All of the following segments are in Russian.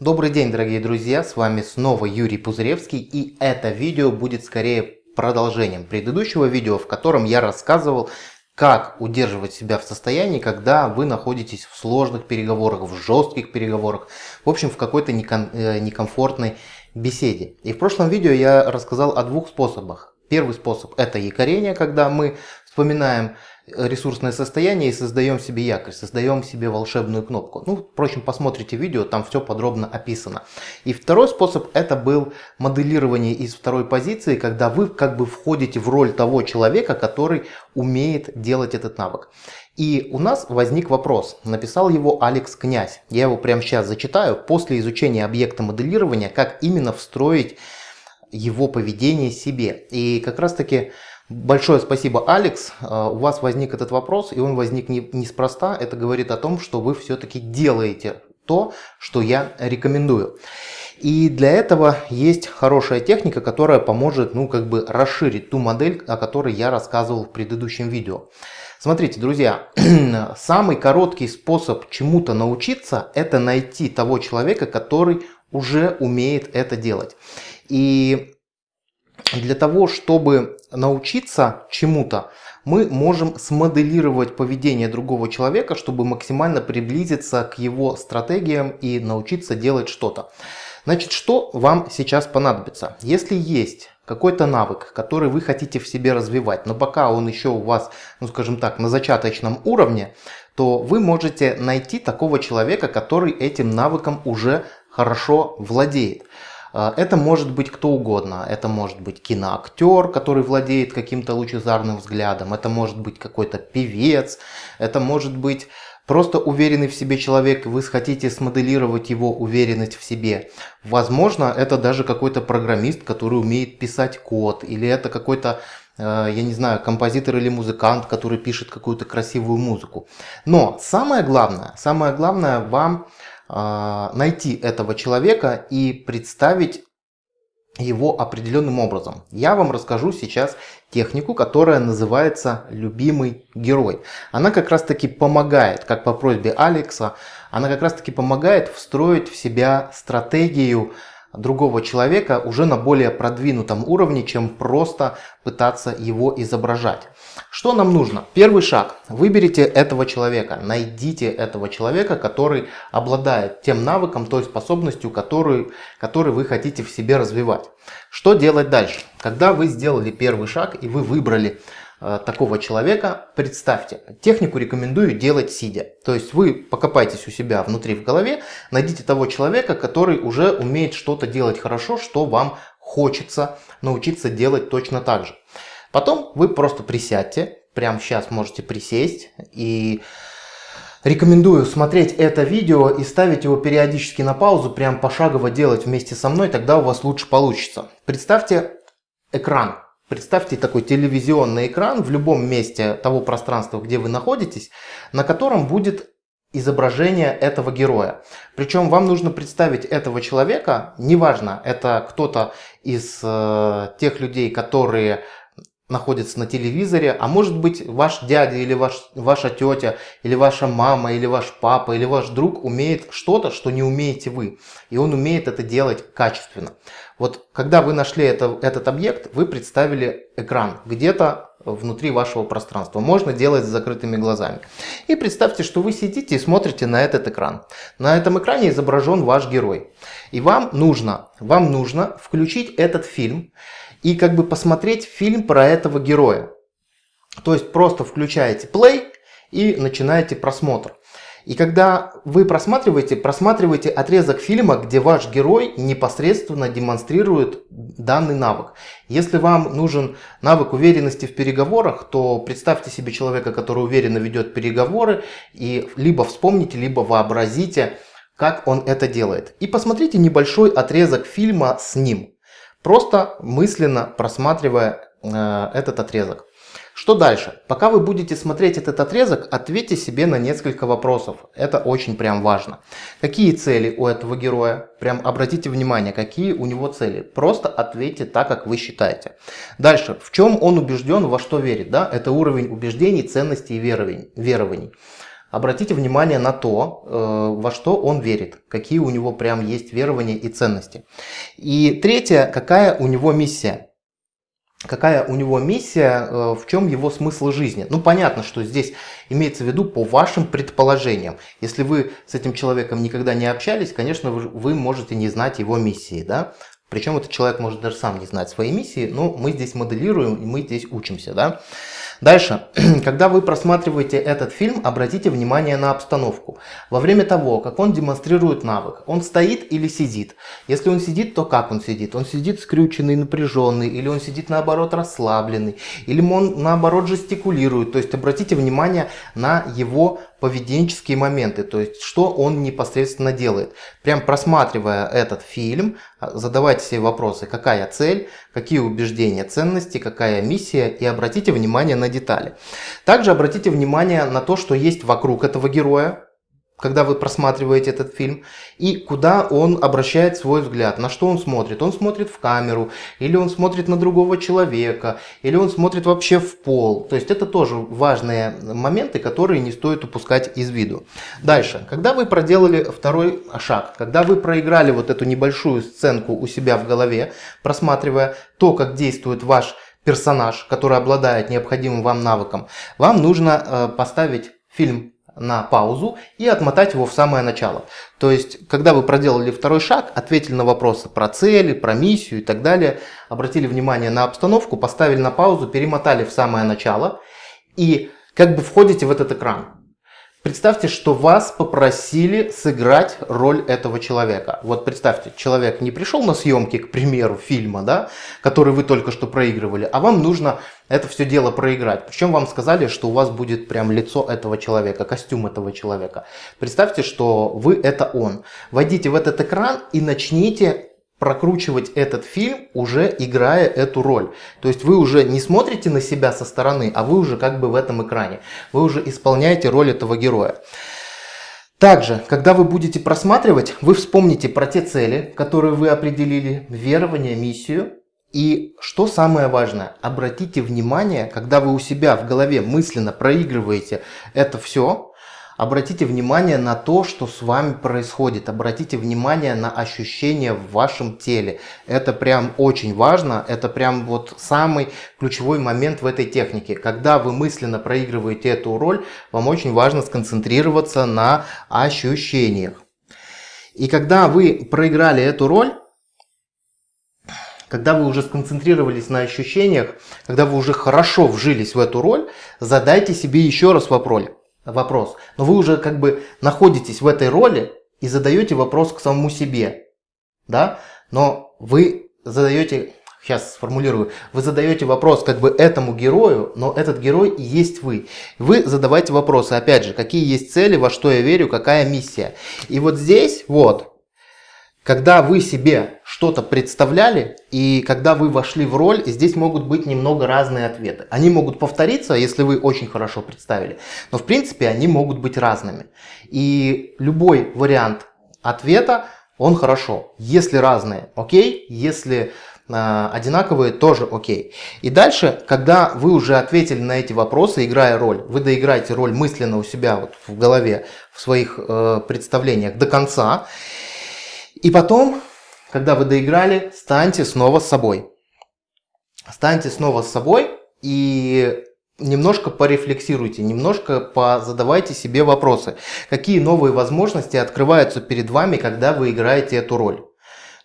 Добрый день, дорогие друзья, с вами снова Юрий Пузыревский и это видео будет скорее продолжением предыдущего видео, в котором я рассказывал, как удерживать себя в состоянии, когда вы находитесь в сложных переговорах, в жестких переговорах, в общем, в какой-то э, некомфортной беседе. И в прошлом видео я рассказал о двух способах. Первый способ это якорение, когда мы вспоминаем ресурсное состояние и создаем себе якорь, создаем себе волшебную кнопку. Ну, впрочем, посмотрите видео, там все подробно описано. И второй способ это был моделирование из второй позиции, когда вы как бы входите в роль того человека, который умеет делать этот навык. И у нас возник вопрос, написал его Алекс Князь. Я его прямо сейчас зачитаю. После изучения объекта моделирования, как именно встроить его поведение себе. И как раз таки Большое спасибо, Алекс. А, у вас возник этот вопрос, и он возник не, неспроста. Это говорит о том, что вы все-таки делаете то, что я рекомендую. И для этого есть хорошая техника, которая поможет ну, как бы расширить ту модель, о которой я рассказывал в предыдущем видео. Смотрите, друзья, самый короткий способ чему-то научиться, это найти того человека, который уже умеет это делать. И для того, чтобы научиться чему-то, мы можем смоделировать поведение другого человека, чтобы максимально приблизиться к его стратегиям и научиться делать что-то. Значит, что вам сейчас понадобится? Если есть какой-то навык, который вы хотите в себе развивать, но пока он еще у вас, ну скажем так, на зачаточном уровне, то вы можете найти такого человека, который этим навыком уже хорошо владеет. А, это может быть кто угодно. Это может быть киноактер, который владеет каким-то лучезарным взглядом. Это может быть какой-то певец. Это может быть просто уверенный в себе человек. Вы хотите смоделировать его уверенность в себе. Возможно, это даже какой-то программист, который умеет писать код. Или это какой-то э, я не знаю, композитор или музыкант, который пишет какую-то красивую музыку. Но самое главное, самое главное вам найти этого человека и представить его определенным образом. Я вам расскажу сейчас технику, которая называется «любимый герой». Она как раз таки помогает, как по просьбе Алекса, она как раз таки помогает встроить в себя стратегию другого человека уже на более продвинутом уровне, чем просто пытаться его изображать. Что нам нужно? Первый шаг. Выберите этого человека, найдите этого человека, который обладает тем навыком, той способностью, которую, который вы хотите в себе развивать. Что делать дальше? Когда вы сделали первый шаг и вы выбрали такого человека, представьте, технику рекомендую делать сидя. То есть вы покопайтесь у себя внутри в голове, найдите того человека, который уже умеет что-то делать хорошо, что вам хочется научиться делать точно так же. Потом вы просто присядьте, прямо сейчас можете присесть и Рекомендую смотреть это видео и ставить его периодически на паузу, прям пошагово делать вместе со мной, тогда у вас лучше получится. Представьте экран Представьте такой телевизионный экран в любом месте того пространства, где вы находитесь, на котором будет изображение этого героя. Причем вам нужно представить этого человека, неважно, это кто-то из э, тех людей, которые находится на телевизоре, а может быть ваш дядя или ваш, ваша тетя, или ваша мама, или ваш папа, или ваш друг умеет что-то, что не умеете вы. И он умеет это делать качественно. Вот когда вы нашли это, этот объект, вы представили экран где-то внутри вашего пространства. Можно делать с закрытыми глазами. И представьте, что вы сидите и смотрите на этот экран. На этом экране изображен ваш герой. И вам нужно, вам нужно включить этот фильм и как бы посмотреть фильм про этого героя. То есть просто включаете play и начинаете просмотр. И когда вы просматриваете, просматривайте отрезок фильма, где ваш герой непосредственно демонстрирует данный навык. Если вам нужен навык уверенности в переговорах, то представьте себе человека, который уверенно ведет переговоры, и либо вспомните, либо вообразите, как он это делает. И посмотрите небольшой отрезок фильма с ним. Просто мысленно просматривая э, этот отрезок. Что дальше? Пока вы будете смотреть этот отрезок, ответьте себе на несколько вопросов. Это очень прям важно. Какие цели у этого героя? Прям обратите внимание, какие у него цели. Просто ответьте так, как вы считаете. Дальше. В чем он убежден, во что верит? Да? Это уровень убеждений, ценностей и верований. Обратите внимание на то, э, во что он верит, какие у него прям есть верования и ценности. И третье, какая у него миссия. Какая у него миссия, э, в чем его смысл жизни. Ну, понятно, что здесь имеется в виду по вашим предположениям. Если вы с этим человеком никогда не общались, конечно, вы можете не знать его миссии, да. Причем этот человек может даже сам не знать своей миссии, но мы здесь моделируем, мы здесь учимся, да. Дальше, когда вы просматриваете этот фильм, обратите внимание на обстановку. Во время того, как он демонстрирует навык, он стоит или сидит. Если он сидит, то как он сидит? Он сидит скрюченный, напряженный, или он сидит наоборот расслабленный, или он наоборот жестикулирует. То есть обратите внимание на его поведенческие моменты, то есть что он непосредственно делает. Прям просматривая этот фильм, а, задавайте себе вопросы, какая цель, какие убеждения, ценности, какая миссия и обратите внимание на детали. Также обратите внимание на то, что есть вокруг этого героя, когда вы просматриваете этот фильм, и куда он обращает свой взгляд, на что он смотрит. Он смотрит в камеру, или он смотрит на другого человека, или он смотрит вообще в пол. То есть это тоже важные моменты, которые не стоит упускать из виду. Дальше, когда вы проделали второй шаг, когда вы проиграли вот эту небольшую сценку у себя в голове, просматривая то, как действует ваш персонаж, который обладает необходимым вам навыком, вам нужно э, поставить фильм на паузу и отмотать его в самое начало. То есть, когда вы проделали второй шаг, ответили на вопросы про цели, про миссию и так далее, обратили внимание на обстановку, поставили на паузу, перемотали в самое начало и как бы входите в этот экран. Представьте, что вас попросили сыграть роль этого человека. Вот представьте, человек не пришел на съемки, к примеру, фильма, да, который вы только что проигрывали, а вам нужно это все дело проиграть. Причем вам сказали, что у вас будет прям лицо этого человека, костюм этого человека. Представьте, что вы это он. Войдите в этот экран и начните прокручивать этот фильм, уже играя эту роль. То есть вы уже не смотрите на себя со стороны, а вы уже как бы в этом экране. Вы уже исполняете роль этого героя. Также, когда вы будете просматривать, вы вспомните про те цели, которые вы определили, верование, миссию. И что самое важное, обратите внимание, когда вы у себя в голове мысленно проигрываете это все, Обратите внимание на то, что с вами происходит. Обратите внимание на ощущения в вашем теле. Это прям очень важно. Это прям вот самый ключевой момент в этой технике. Когда вы мысленно проигрываете эту роль, вам очень важно сконцентрироваться на ощущениях. И когда вы проиграли эту роль, когда вы уже сконцентрировались на ощущениях, когда вы уже хорошо вжились в эту роль, задайте себе еще раз вопрос вопрос. Но вы уже как бы находитесь в этой роли и задаете вопрос к самому себе. Да? Но вы задаете, сейчас сформулирую, вы задаете вопрос как бы этому герою, но этот герой и есть вы. Вы задавайте вопросы, опять же, какие есть цели, во что я верю, какая миссия. И вот здесь, вот, когда вы себе что-то представляли и когда вы вошли в роль, здесь могут быть немного разные ответы. Они могут повториться, если вы очень хорошо представили, но в принципе они могут быть разными. И любой вариант ответа, он хорошо. Если разные, окей. Если э, одинаковые, тоже окей. И дальше, когда вы уже ответили на эти вопросы, играя роль, вы доиграете роль мысленно у себя вот в голове, в своих э, представлениях до конца. И потом, когда вы доиграли, станьте снова с собой. Станьте снова с собой и немножко порефлексируйте, немножко позадавайте себе вопросы. Какие новые возможности открываются перед вами, когда вы играете эту роль?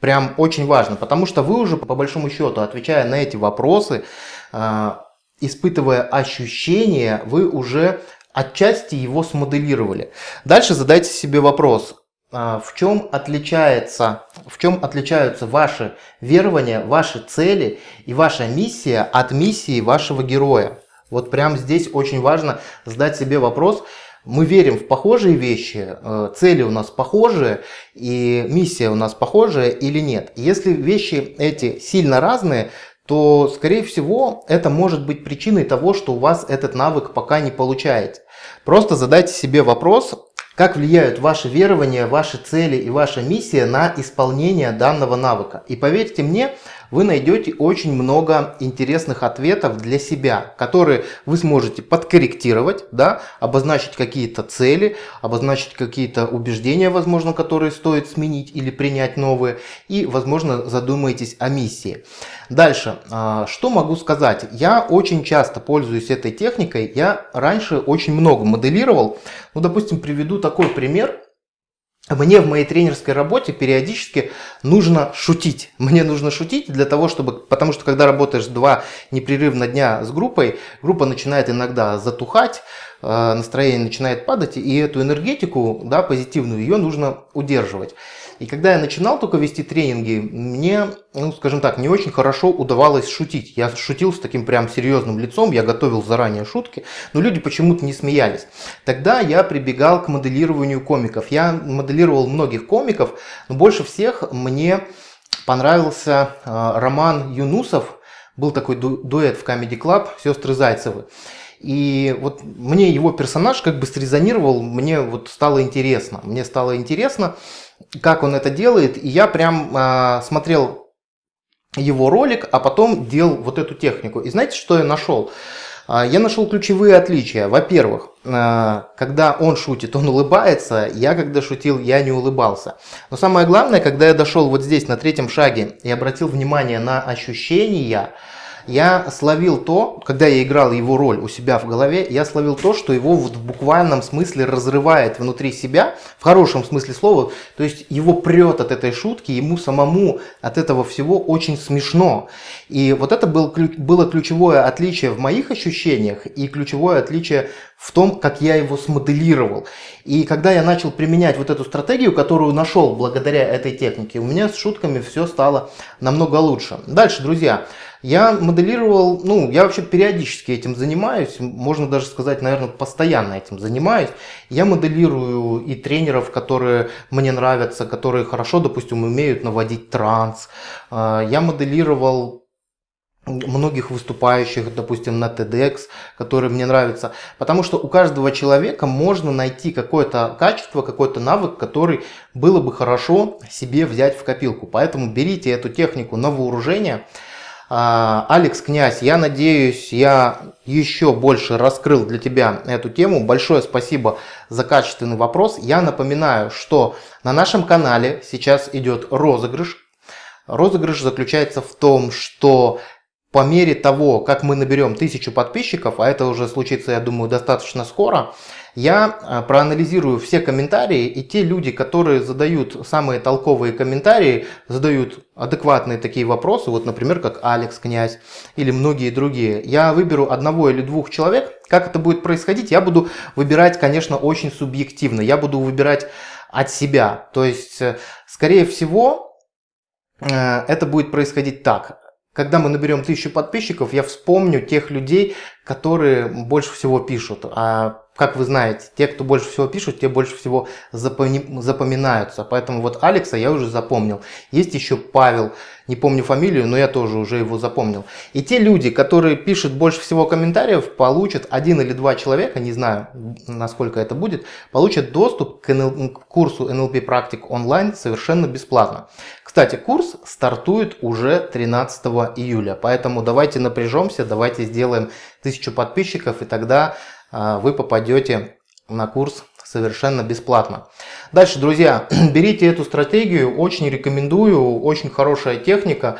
Прям очень важно, потому что вы уже по большому счету, отвечая на эти вопросы, а, испытывая ощущения, вы уже отчасти его смоделировали. Дальше задайте себе вопрос, в чем отличается, в чем отличаются ваши верования, ваши цели и ваша миссия от миссии вашего героя. Вот прямо здесь очень важно задать себе вопрос, мы верим в похожие вещи, э, цели у нас похожие и миссия у нас похожая или нет. Если вещи эти сильно разные, то, скорее всего, это может быть причиной того, что у вас этот навык пока не получаете. Просто задайте себе вопрос, как влияют ваши верования, ваши цели и ваша миссия на исполнение данного навыка. И поверьте мне, вы найдете очень много интересных ответов для себя, которые вы сможете подкорректировать, да, обозначить какие-то цели, обозначить какие-то убеждения, возможно, которые стоит сменить или принять новые, и, возможно, задумаетесь о миссии. Дальше, а, что могу сказать? Я очень часто пользуюсь этой техникой, я раньше очень много моделировал, ну, допустим, приведу такой пример. Мне в моей тренерской работе периодически нужно шутить. Мне нужно шутить для того, чтобы... Потому что когда работаешь два непрерывно дня с группой, группа начинает иногда затухать, э, настроение начинает падать, и эту энергетику, да, позитивную, ее нужно удерживать. И когда я начинал только вести тренинги, мне, ну, скажем так, не очень хорошо удавалось шутить. Я шутил с таким прям серьезным лицом, я готовил заранее шутки, но люди почему-то не смеялись. Тогда я прибегал к моделированию комиков. Я моделировал многих комиков, но больше всех мне понравился э, роман Юнусов. Был такой ду дуэт в Comedy Club «Сестры Зайцевы». И вот мне его персонаж как бы срезонировал, мне вот стало интересно. Мне стало интересно, как он это делает. И я прям э, смотрел его ролик, а потом делал вот эту технику. И знаете, что я нашел? А, я нашел ключевые отличия. Во-первых, а, когда он шутит, он улыбается. Я, когда шутил, я не улыбался. Но самое главное, когда я дошел вот здесь, на третьем шаге, и обратил внимание на ощущения, я словил то, когда я играл его роль у себя в голове, я словил то, что его вот в буквальном смысле разрывает внутри себя, в хорошем смысле слова, то есть его прет от этой шутки, ему самому от этого всего очень смешно. И вот это был, было ключевое отличие в моих ощущениях и ключевое отличие в том, как я его смоделировал. И когда я начал применять вот эту стратегию, которую нашел благодаря этой технике, у меня с шутками все стало намного лучше. Дальше, друзья, я моделировал, ну, я вообще периодически этим занимаюсь, можно даже сказать, наверное, постоянно этим занимаюсь. Я моделирую и тренеров, которые мне нравятся, которые хорошо, допустим, умеют наводить транс. А, я моделировал многих выступающих, допустим, на TEDx, которые мне нравятся. Потому что у каждого человека можно найти какое-то качество, какой-то навык, который было бы хорошо себе взять в копилку. Поэтому берите эту технику на вооружение. А, Алекс Князь, я надеюсь, я еще больше раскрыл для тебя эту тему. Большое спасибо за качественный вопрос. Я напоминаю, что на нашем канале сейчас идет розыгрыш. Розыгрыш заключается в том, что по мере того, как мы наберем тысячу подписчиков, а это уже случится, я думаю, достаточно скоро, я а, проанализирую все комментарии, и те люди, которые задают самые толковые комментарии, задают адекватные такие вопросы, вот, например, как Алекс Князь или многие другие, я выберу одного или двух человек. Как это будет происходить, я буду выбирать, конечно, очень субъективно. Я буду выбирать от себя. То есть, э, скорее всего, э, это будет происходить так. Когда мы наберем тысячу подписчиков, я вспомню тех людей, которые больше всего пишут. А как вы знаете, те, кто больше всего пишут, те больше всего запоми запоминаются. Поэтому вот Алекса я уже запомнил. Есть еще Павел, не помню фамилию, но я тоже уже его запомнил. И те люди, которые пишут больше всего комментариев, получат один или два человека, не знаю, насколько это будет, получат доступ к, НЛ, к курсу NLP практик онлайн совершенно бесплатно. Кстати, курс стартует уже 13 июля, поэтому давайте напряжемся, давайте сделаем тысячу подписчиков, и тогда вы попадете на курс совершенно бесплатно. Дальше, друзья, берите эту стратегию, очень рекомендую, очень хорошая техника.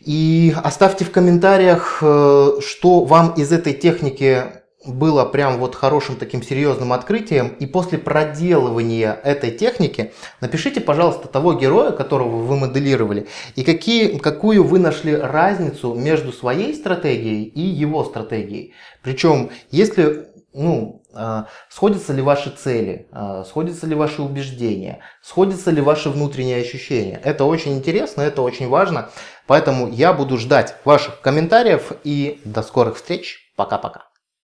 И оставьте в комментариях, э, что вам из этой техники было прям вот хорошим таким серьезным открытием. И после проделывания этой техники напишите, пожалуйста, того героя, которого вы моделировали, и какие, какую вы нашли разницу между своей стратегией и его стратегией. Причем, если ну, а, сходятся ли ваши цели, а, сходятся ли ваши убеждения, сходятся ли ваши внутренние ощущения. Это очень интересно, это очень важно. Поэтому я буду ждать ваших комментариев и до скорых встреч. Пока-пока.